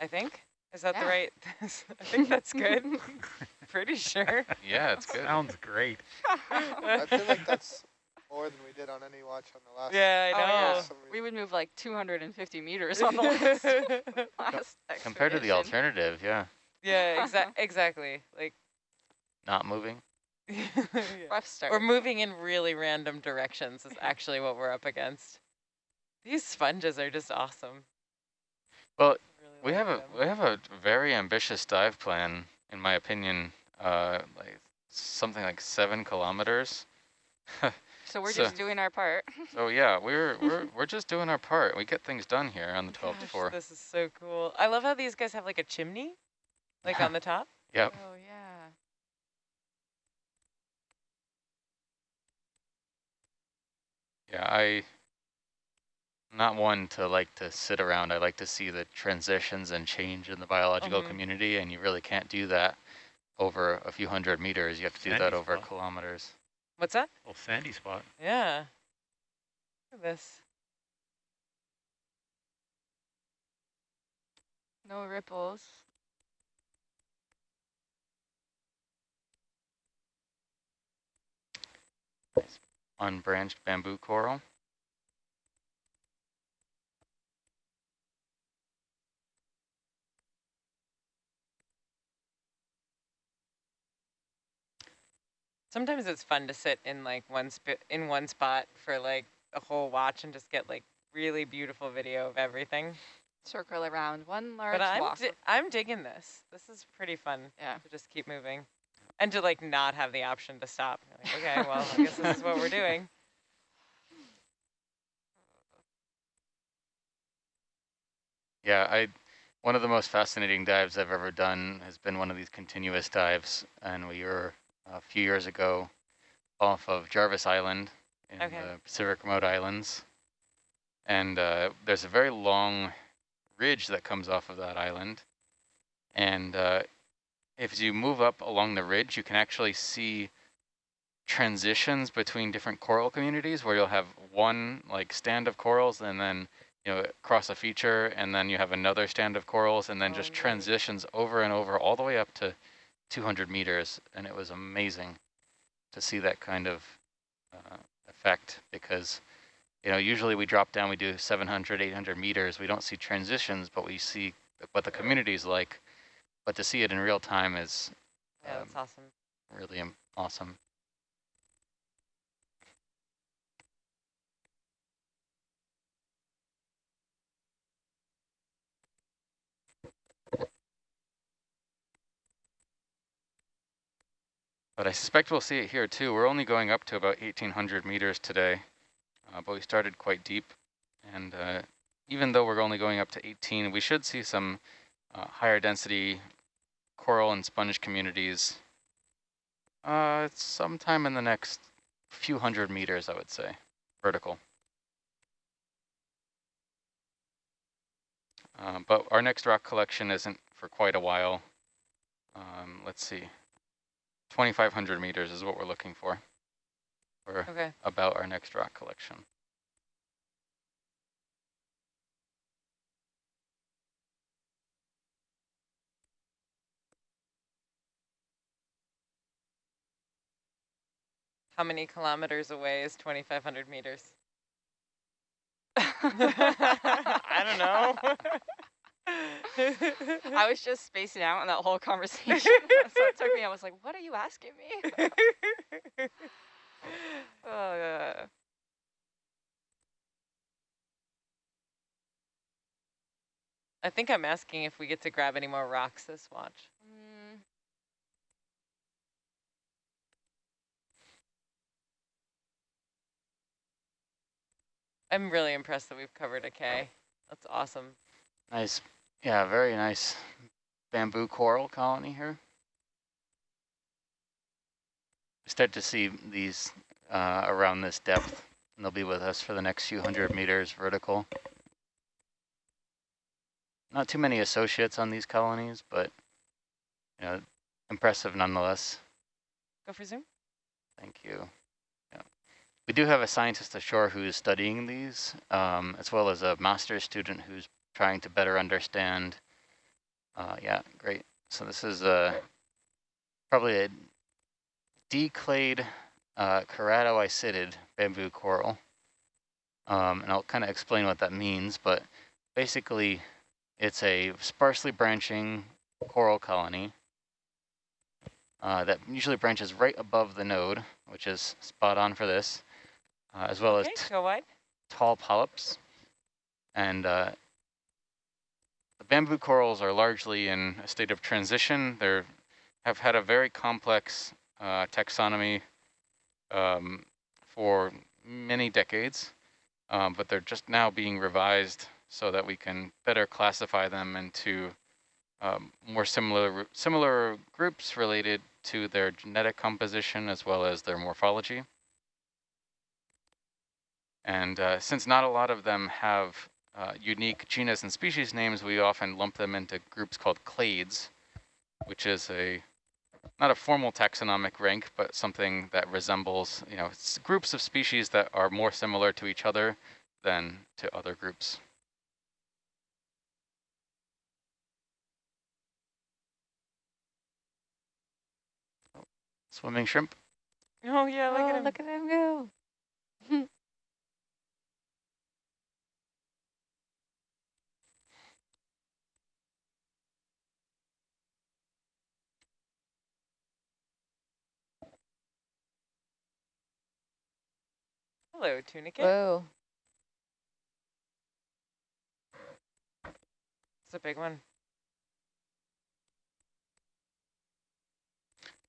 Speaker 2: I think. Is that the right? I think that's good. Pretty sure.
Speaker 1: Yeah, it's good.
Speaker 6: Sounds great.
Speaker 4: I feel like that's more than we did on any watch on the last.
Speaker 2: Yeah, I
Speaker 3: Oh,
Speaker 2: know.
Speaker 3: yeah. We would move like 250 meters on the last, last
Speaker 1: Compared to the alternative, yeah,
Speaker 2: yeah, exa exactly. Like,
Speaker 1: not moving.
Speaker 2: yeah.
Speaker 3: Rough start.
Speaker 2: We're moving in really random directions is actually what we're up against. These sponges are just awesome.
Speaker 1: Well,
Speaker 2: Really
Speaker 1: We
Speaker 2: like
Speaker 1: have a we have a very ambitious dive plan, in my opinion. Uh, like something like seven kilometers.
Speaker 3: so we're
Speaker 1: so-
Speaker 3: just doing our part.
Speaker 1: So yeah, we're we're we're just doing our part. We get things done here on the 12 to 4.
Speaker 2: This is so cool. I love how these guys have like a chimney, like on the top.
Speaker 1: Yep.
Speaker 3: Oh, yeah.
Speaker 1: Yeah, I not one to like to sit around. I like to see the transitions and change in the biological
Speaker 2: Mhm.
Speaker 1: community, and you really can't do that over a few hundred meters. You have to do that over
Speaker 6: spot.
Speaker 1: kilometers.
Speaker 2: What's that?
Speaker 6: Oh, sandy spot.
Speaker 2: Yeah. Look at this.
Speaker 3: No ripples.
Speaker 1: Unbranched bamboo coral.
Speaker 2: Sometimes it's fun to sit in like one sp in one spot for like a whole watch and just get like really beautiful video of everything.
Speaker 3: Circle around one large
Speaker 2: But I'm
Speaker 3: block.
Speaker 2: di I'm digging this. This is pretty fun
Speaker 3: Yeah.
Speaker 2: to just keep moving. And to like not have the option to stop. Like, okay, well, I guess this is what we're doing.
Speaker 1: Yeah, I one of the most fascinating dives I've ever done has been one of these continuous dives, and we were a few years ago off of Jarvis Island in
Speaker 2: Okay.
Speaker 1: the Pacific Remote Islands, and uh, there's a very long ridge that comes off of that island, and uh, if you move up along the ridge, you can actually see transitions between different coral communities where you'll have one like stand of corals and then you know, cross a feature and then you have another stand of corals and then
Speaker 2: Oh,
Speaker 1: just
Speaker 2: neat.
Speaker 1: transitions over and over all the way up to 200 meters. And it was amazing to see that kind of uh, effect because, you know, usually we drop down, we do 700, 800 meters. We don't see transitions, but we see what the community's like. But to see it in real time is
Speaker 2: Yeah, that's
Speaker 1: Um,
Speaker 2: awesome.
Speaker 1: really awesome. But I suspect we'll see it here too. We're only going up to about 1800 meters today, uh, but we started quite deep. And uh, even though we're only going up to 18, we should see some uh, higher density coral and sponge communities uh, sometime in the next few hundred meters, I would say, vertical. Um, but our next rock collection isn't for quite a while. Um, let's see, 2,500 meters is what we're looking for, for
Speaker 2: Okay.
Speaker 1: about our next rock collection.
Speaker 2: How many kilometers away is 2,500 meters?
Speaker 3: I
Speaker 2: I don't know.
Speaker 3: I was just spacing out in that whole conversation. so it took me, I was like, what are you asking me? Uh,
Speaker 2: I think I'm asking if we get to grab any more rocks this watch.
Speaker 3: mm,
Speaker 2: I'm really impressed that we've covered a K. That's awesome.
Speaker 1: Nice, yeah, very nice bamboo coral colony here. We Start to see these uh, around this depth, and they'll be with us for the next few hundred meters vertical. Not too many associates on these colonies, but you know, impressive nonetheless.
Speaker 2: Go for zoom.
Speaker 1: Thank you. Yeah. We do have a scientist ashore who is studying these, um, as well as a master's student who's trying to better understand. Uh, yeah, great. So this is uh, probably a declayed uh, bamboo coral. Um, and I'll kind of explain what that means, but basically it's a sparsely branching coral colony uh, that usually branches right above the node, which is spot on for this, uh, as well
Speaker 2: Okay,
Speaker 1: as tall polyps. And uh, the bamboo corals are largely in a state of transition. They have had a very complex uh, taxonomy um, for many decades, um, but they're just now being revised so that we can better classify them into um, more similar similar groups related to their genetic composition as well as their morphology. And uh, since not a lot of them have uh, unique genus and species names, we often lump them into groups called clades, which is a not a formal taxonomic rank, but something that resembles, you know, s- groups of species that are more similar to each other than to other groups. Swimming shrimp.
Speaker 2: Oh yeah, look
Speaker 5: oh,
Speaker 2: at him.
Speaker 5: look at him go.
Speaker 2: Hello, tunicate.
Speaker 5: Whoa.
Speaker 2: It's a big one.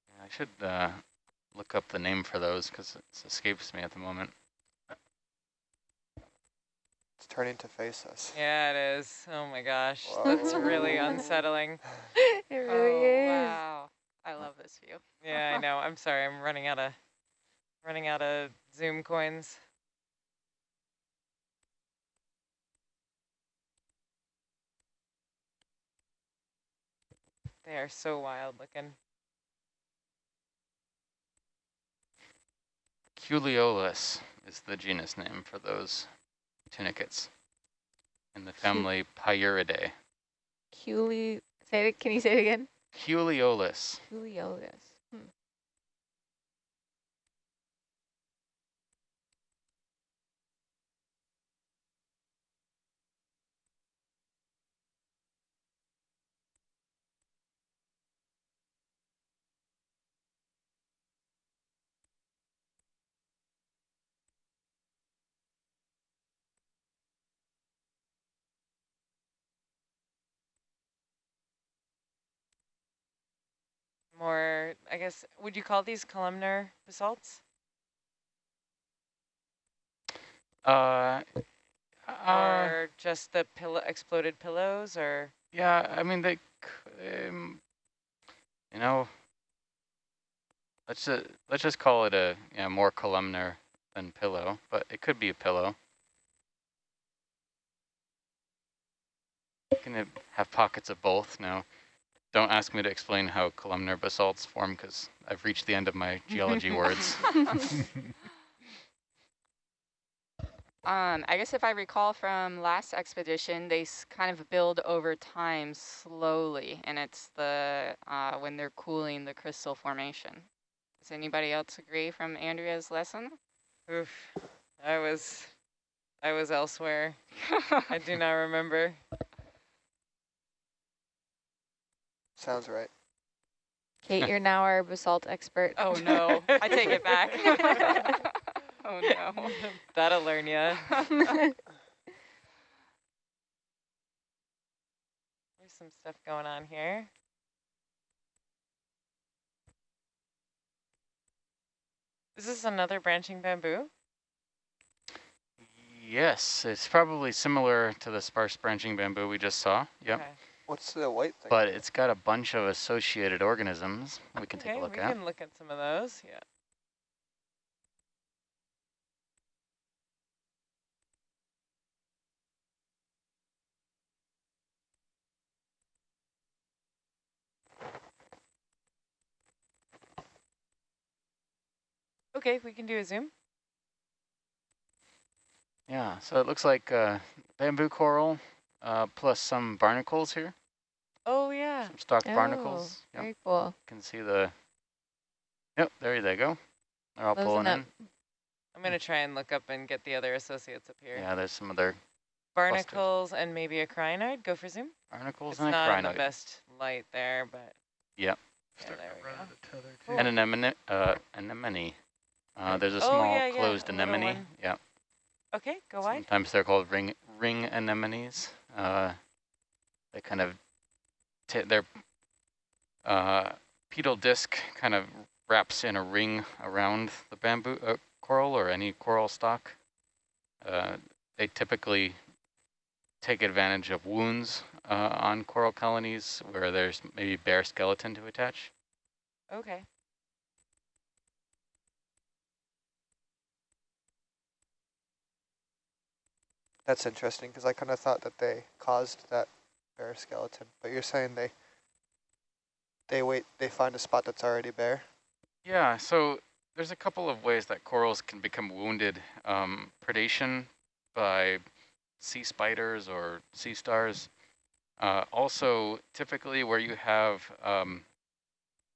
Speaker 1: Yeah, I should uh, look up the name for those because it escapes me at the moment.
Speaker 4: It's turning to face us.
Speaker 2: Yeah, it is. Oh my gosh, that's really unsettling.
Speaker 5: It really
Speaker 3: oh,
Speaker 5: is.
Speaker 3: wow. I love this view.
Speaker 2: Yeah, I know. I'm sorry. I'm running out of running out of Zoom coins. They are so wild looking.
Speaker 1: Culeolus is the genus name for those tunicates in the family Pyuridae.
Speaker 5: Culi, say it, can you say it again?
Speaker 1: Culeolus.
Speaker 5: Culeolus. Hmm.
Speaker 2: More, I guess, would you call these columnar basalts?
Speaker 1: Uh, uh,
Speaker 2: or just the pillow exploded pillows or
Speaker 1: yeah, I mean, they, um, you know, let's just, let's just call it a you know, more columnar than pillow, but it could be a pillow. Can it have pockets of both? No. Don't ask me to explain how columnar basalts form because I've reached the end of my geology words.
Speaker 3: Um, I guess if I recall from last expedition, they s- kind of build over time slowly, and it's the uh, when they're cooling the crystal formation. Does anybody else agree from Andrea's lesson?
Speaker 2: oof I was I was elsewhere I do not remember
Speaker 4: Sounds right.
Speaker 5: Kate, you're now our basalt expert.
Speaker 3: oh no, I take it back. oh no.
Speaker 2: that'll learn ya there's some stuff going on here is this another branching bamboo
Speaker 1: yes, it's probably similar to the sparse branching bamboo we just saw. Yep.
Speaker 2: okay,
Speaker 4: What's the white thing?
Speaker 1: But it's got a bunch of associated organisms we can take a look
Speaker 2: we
Speaker 1: at.
Speaker 2: can look at some of those yeah Okay, we can do a zoom.
Speaker 1: Yeah, so it looks like uh, bamboo coral uh, plus some barnacles here,
Speaker 2: Oh yeah.
Speaker 1: some stalked
Speaker 5: Oh,
Speaker 1: barnacles. Yep,
Speaker 5: Very cool.
Speaker 1: you can see the, yep, there they go. They're all
Speaker 5: Closing
Speaker 1: pulling
Speaker 5: up.
Speaker 1: in.
Speaker 2: I'm gonna try and look up and get the other associates up here.
Speaker 1: Yeah, there's some other
Speaker 2: Barnacles and maybe a crinoid. Go for zoom.
Speaker 1: barnacles
Speaker 2: It's
Speaker 1: and a
Speaker 2: not the best light there, but
Speaker 1: Yep.
Speaker 2: yeah, there we go.
Speaker 6: into tether.
Speaker 2: Cool.
Speaker 1: And an anemone, uh, anemone. Uh, there's a
Speaker 2: Oh,
Speaker 1: small
Speaker 2: yeah, yeah,
Speaker 1: closed
Speaker 2: a little
Speaker 1: anemone.
Speaker 2: one.
Speaker 1: Yeah.
Speaker 2: Okay, go wide.
Speaker 1: Sometimes they're called ring ring anemones. Uh, they kind of t their uh, pedal disc kind of wraps in a ring around the bamboo uh, coral or any coral stock. Uh, they typically take advantage of wounds uh, on coral colonies where there's maybe bare skeleton to attach.
Speaker 2: Okay.
Speaker 4: That's interesting because I kind of thought that they caused that bare skeleton, but you're saying they they wait, they find a spot that's already bare.
Speaker 1: Yeah, so there's a couple of ways that corals can become wounded. Um, predation by sea spiders or sea stars. Uh, also, typically where you have um,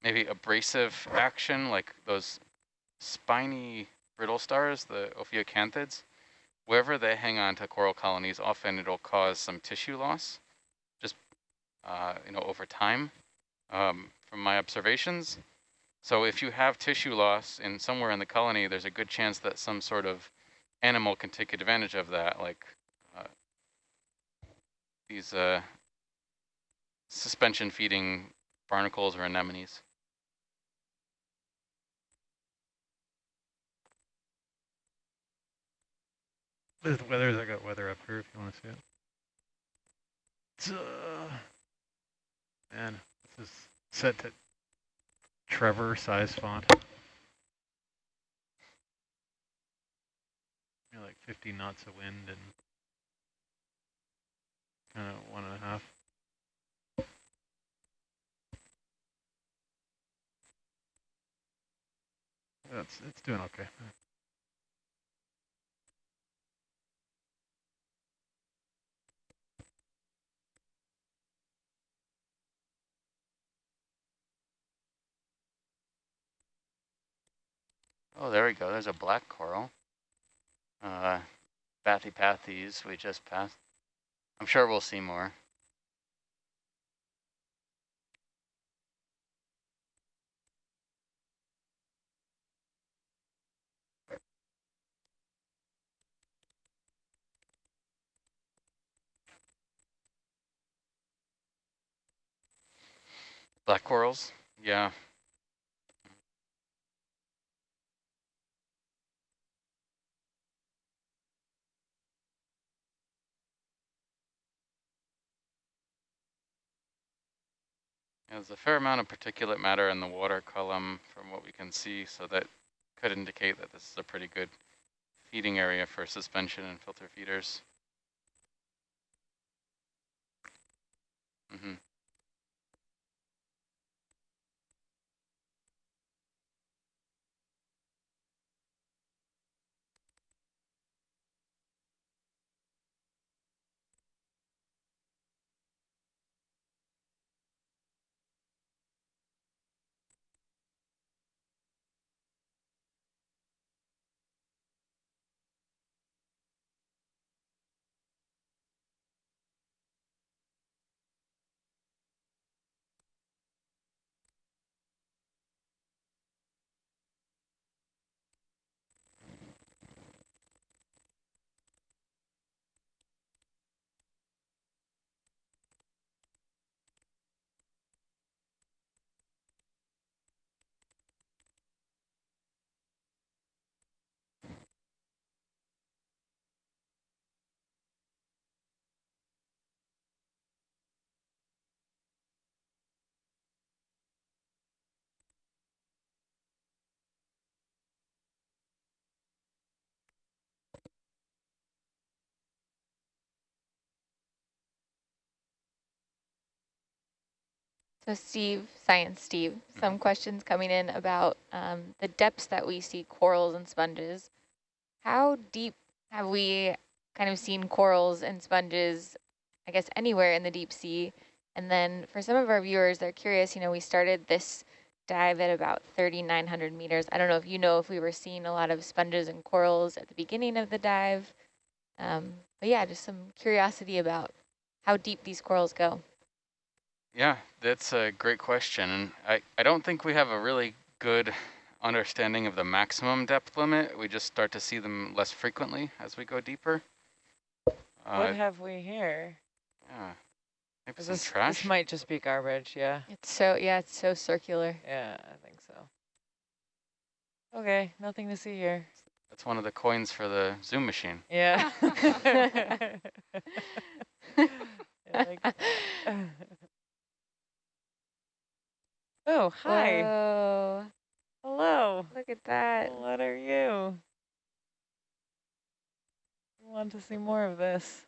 Speaker 1: maybe abrasive action, like those spiny brittle stars, the ophiocanthids, wherever they hang on to coral colonies, often it'll cause some tissue loss, you know over time. Um, from my observations, so if you have tissue loss in somewhere in the colony, there's a good chance that some sort of animal can take advantage of that, like uh, these uh, suspension feeding barnacles or anemones.
Speaker 6: There's the weathers. I got weather up here if you want to see it. It's, man, this is set to Trevor size font. You know, like 50 knots of wind and kind of one and a half. That's it's doing okay.
Speaker 1: Oh, there we go. There's a black coral. Uh, Bathypathes we just passed. I'm sure we'll see more. Black corals, yeah. There's a fair amount of particulate matter in the water column from what we can see, so that could indicate that this is a pretty good feeding area for suspension and filter feeders. Mm -hmm.
Speaker 5: So Steve, Science Steve, some
Speaker 1: Mhm.
Speaker 5: questions coming in about um, the depths that we see corals and sponges. How deep have we kind of seen corals and sponges, I guess, anywhere in the deep sea? And then for some of our viewers, they're curious, you know, we started this dive at about 3,900 meters. I don't know if you know if we were seeing a lot of sponges and corals at the beginning of the dive. Um, but yeah, just some curiosity about how deep these corals go.
Speaker 1: Yeah, that's a great question. And I, I don't think we have a really good understanding of the maximum depth limit. We just start to see them less frequently as we go deeper.
Speaker 2: what
Speaker 1: Uh,
Speaker 2: have we here?
Speaker 1: yeah, maybe some
Speaker 2: This,
Speaker 1: trash.
Speaker 2: this might just be garbage, yeah.
Speaker 5: It's so, yeah, it's so circular.
Speaker 2: Yeah, I think so. Okay, nothing to see here.
Speaker 1: That's one of the coins for the Zoom machine.
Speaker 2: Yeah. I like that. oh, hi.
Speaker 5: Whoa,
Speaker 2: Hello.
Speaker 5: look at that.
Speaker 2: What are you? I want to see more of this.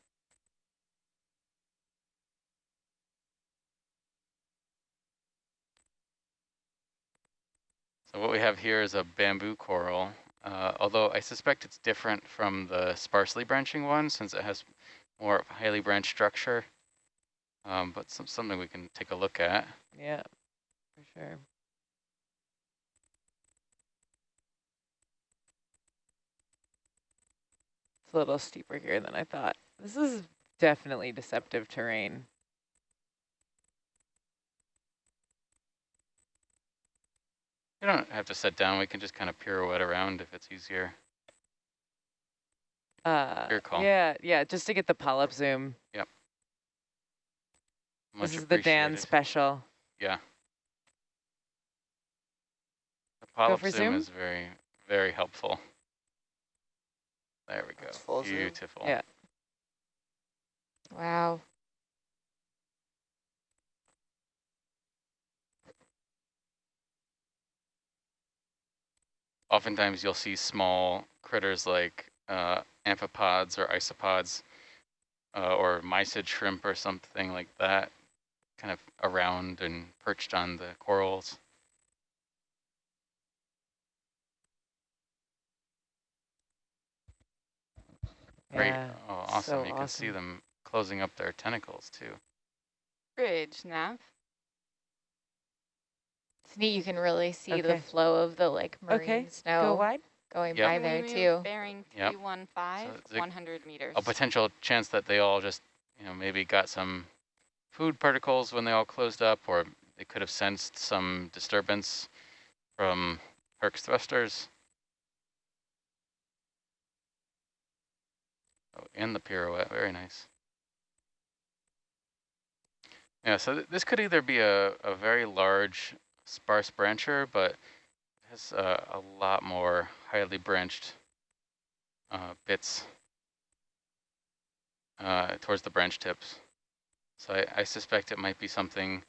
Speaker 1: So what we have here is a bamboo coral, uh, although I suspect it's different from the sparsely branching one since it has more highly branched structure. Um, but some, something we can take a look at.
Speaker 2: Yeah, for sure. It's a little steeper here than I thought. This is definitely deceptive terrain.
Speaker 1: You don't have to sit down. We can just kind of pirouette around if it's easier.
Speaker 2: Uh,
Speaker 1: Your call.
Speaker 2: Yeah, yeah, just to get the polyp zoom.
Speaker 1: Much
Speaker 2: this is the Dan special.
Speaker 1: Yeah. The polyp
Speaker 2: for
Speaker 1: zoom,
Speaker 2: zoom?
Speaker 1: is very, very helpful. There we go.
Speaker 4: That's full zoom.
Speaker 1: Beautiful.
Speaker 2: Yeah.
Speaker 5: Wow.
Speaker 1: Oftentimes you'll see small critters like uh, amphipods or isopods uh, or mysid shrimp or something like that kind of around and perched on the corals. Great.
Speaker 2: Yeah,
Speaker 1: oh, awesome.
Speaker 2: so
Speaker 1: you can see them closing up their tentacles too.
Speaker 3: Bridge, Nav.
Speaker 5: It's neat. You can really see
Speaker 2: Okay.
Speaker 5: the flow of the like marine
Speaker 2: Okay, Go
Speaker 5: snow
Speaker 2: wide.
Speaker 5: going
Speaker 1: Yep.
Speaker 5: by there
Speaker 3: Move
Speaker 5: too.
Speaker 3: Bearing
Speaker 1: Yep. So
Speaker 3: 100 meters.
Speaker 1: A potential chance that they all just, you know, maybe got some food particles when they all closed up, or they could have sensed some disturbance from Herc's thrusters. Oh, and the pirouette, very nice. Yeah, so th this could either be a, a very large sparse brancher, but has uh, a lot more highly branched uh, bits uh, towards the branch tips. So I, I suspect it might be something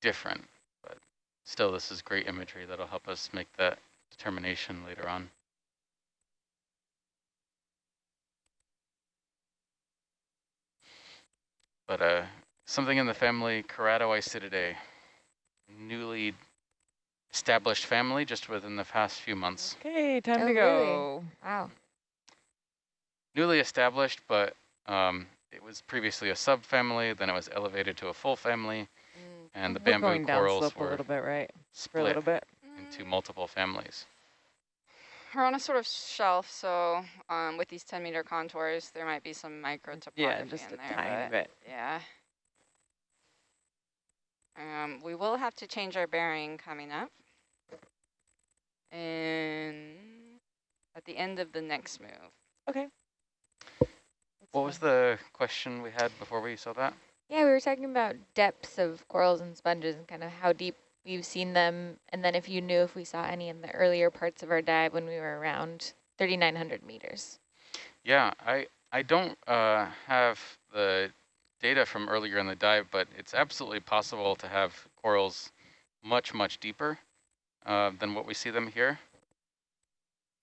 Speaker 1: different, but still this is great imagery that'll help us make that determination later on. But uh, something in the family Keratoisididae, newly established family just within the past few months.
Speaker 2: Okay, time
Speaker 5: Oh,
Speaker 2: to
Speaker 5: really?
Speaker 2: go.
Speaker 5: Wow.
Speaker 1: newly established, but um, it was previously a subfamily, then it was elevated to a full family,
Speaker 3: Mm,
Speaker 1: and the
Speaker 2: We're
Speaker 1: bamboo
Speaker 2: going
Speaker 1: corals
Speaker 2: slope a
Speaker 1: were
Speaker 2: little bit, right? For a
Speaker 1: split
Speaker 2: little bit.
Speaker 1: into multiple families.
Speaker 3: We're on a sort of shelf, so um, with these 10 meter contours, there might be some micro topography
Speaker 2: Yeah, just
Speaker 3: in
Speaker 2: a
Speaker 3: there.
Speaker 2: tiny
Speaker 3: but
Speaker 2: bit.
Speaker 3: Yeah. Um, we will have to change our bearing coming up. And at the end of the next move.
Speaker 2: Okay.
Speaker 1: What was the question we had before we saw that?
Speaker 5: Yeah, we were talking about depths of corals and sponges and kind of how deep we've seen them. And then if you knew if we saw any in the earlier parts of our dive when we were around 3,900 meters.
Speaker 1: Yeah, I, I don't uh, have the data from earlier in the dive, but it's absolutely possible to have corals much, much deeper uh, than what we see them here.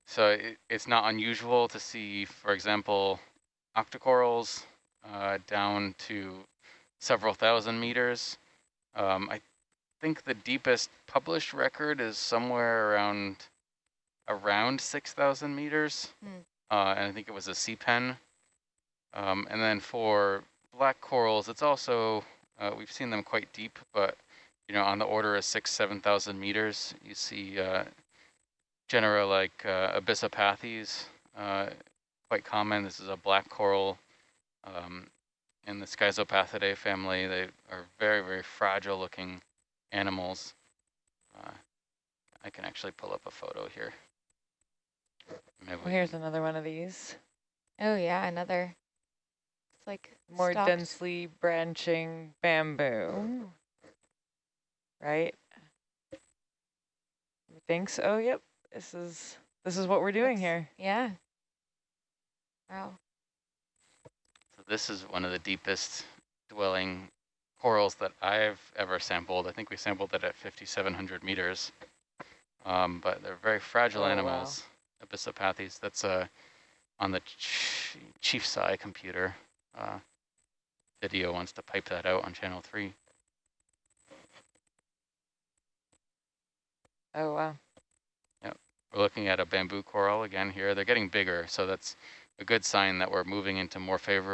Speaker 1: So it, it's not unusual to see, for example, octocorals uh, down to several thousand meters. Um, I think the deepest published record is somewhere around around 6,000 meters.
Speaker 5: Hmm.
Speaker 1: Uh, and I think it was a sea pen. Um, and then for black corals, it's also, uh, we've seen them quite deep, but you know, on the order of six, 7,000 meters, you see uh, genera like uh, Abyssopathes, uh, quite common. This is a black coral um, in the Schizopathidae family. They are very, very fragile looking animals. Uh, I can actually pull up a photo here. Maybe
Speaker 2: Well, here's another one of these.
Speaker 5: Oh yeah, another. It's like
Speaker 2: More
Speaker 5: stalked-
Speaker 2: densely branching bamboo. Right? Thanks. Oh, yep. This is this is what we're doing
Speaker 5: That's-
Speaker 2: here.
Speaker 5: Yeah. Wow.
Speaker 1: So this is one of the deepest dwelling corals that I've ever sampled. I think we sampled it at 5,700 meters. Um, but they're very fragile
Speaker 2: Oh, wow.
Speaker 1: animals. Abyssopathes, that's uh, on the ch Chief Sci computer. Uh, video wants to pipe that out on channel three.
Speaker 2: Oh wow. Yep.
Speaker 1: We're looking at a bamboo coral again here. They're getting bigger, so that's a good sign that we're moving into more favorable